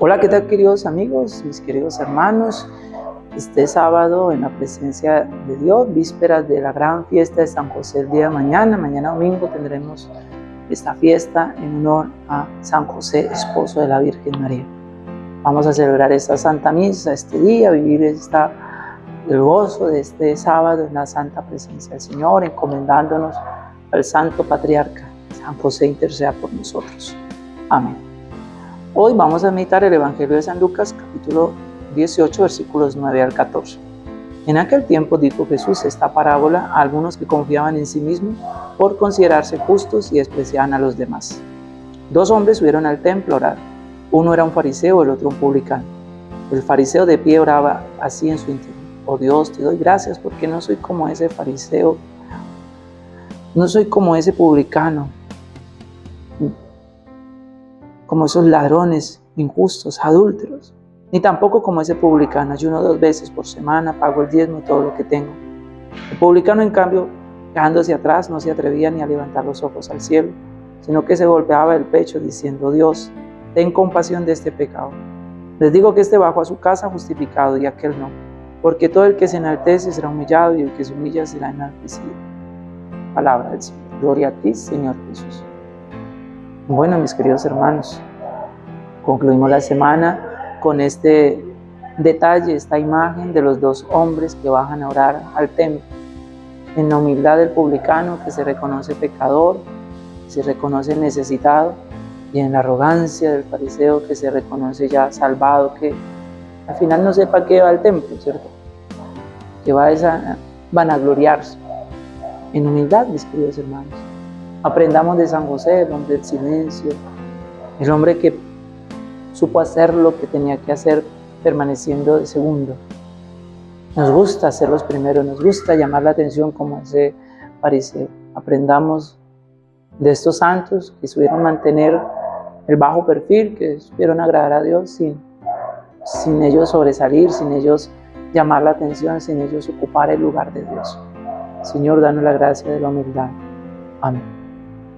Hola, ¿qué tal queridos amigos, mis queridos hermanos? Este sábado en la presencia de Dios, vísperas de la gran fiesta de San José el día de mañana, mañana domingo tendremos esta fiesta en honor a San José, esposo de la Virgen María. Vamos a celebrar esta Santa Misa este día, vivir esta, el gozo de este sábado en la Santa Presencia del Señor, encomendándonos al Santo Patriarca, San José interceda por nosotros. Amén. Hoy vamos a meditar el Evangelio de San Lucas, capítulo 18, versículos 9 al 14. En aquel tiempo dijo Jesús esta parábola a algunos que confiaban en sí mismos por considerarse justos y despreciaban a los demás. Dos hombres subieron al templo a orar. Uno era un fariseo, el otro un publicano. El fariseo de pie oraba así en su interior. Oh Dios, te doy gracias porque no soy como ese fariseo, no soy como ese publicano como esos ladrones injustos, adúlteros, ni tampoco como ese publicano. Ayuno dos veces por semana, pago el diezmo, todo lo que tengo. El publicano, en cambio, quedándose atrás, no se atrevía ni a levantar los ojos al cielo, sino que se golpeaba el pecho diciendo, Dios, ten compasión de este pecado. Les digo que este bajó a su casa justificado y aquel no, porque todo el que se enaltece será humillado y el que se humilla será enaltecido. Palabra del Señor. Gloria a ti, Señor Jesús. Bueno, mis queridos hermanos, concluimos la semana con este detalle, esta imagen de los dos hombres que bajan a orar al templo. En la humildad del publicano que se reconoce pecador, se reconoce necesitado, y en la arrogancia del fariseo que se reconoce ya salvado, que al final no sepa qué va al templo, ¿cierto? Que va a vanagloriarse. En humildad, mis queridos hermanos. Aprendamos de San José, el hombre del silencio, el hombre que supo hacer lo que tenía que hacer permaneciendo de segundo. Nos gusta ser los primeros, nos gusta llamar la atención como ese fariseo. Aprendamos de estos santos que supieron mantener el bajo perfil, que supieron agradar a Dios sin, sin ellos sobresalir, sin ellos llamar la atención, sin ellos ocupar el lugar de Dios. Señor, danos la gracia de la humildad. Amén.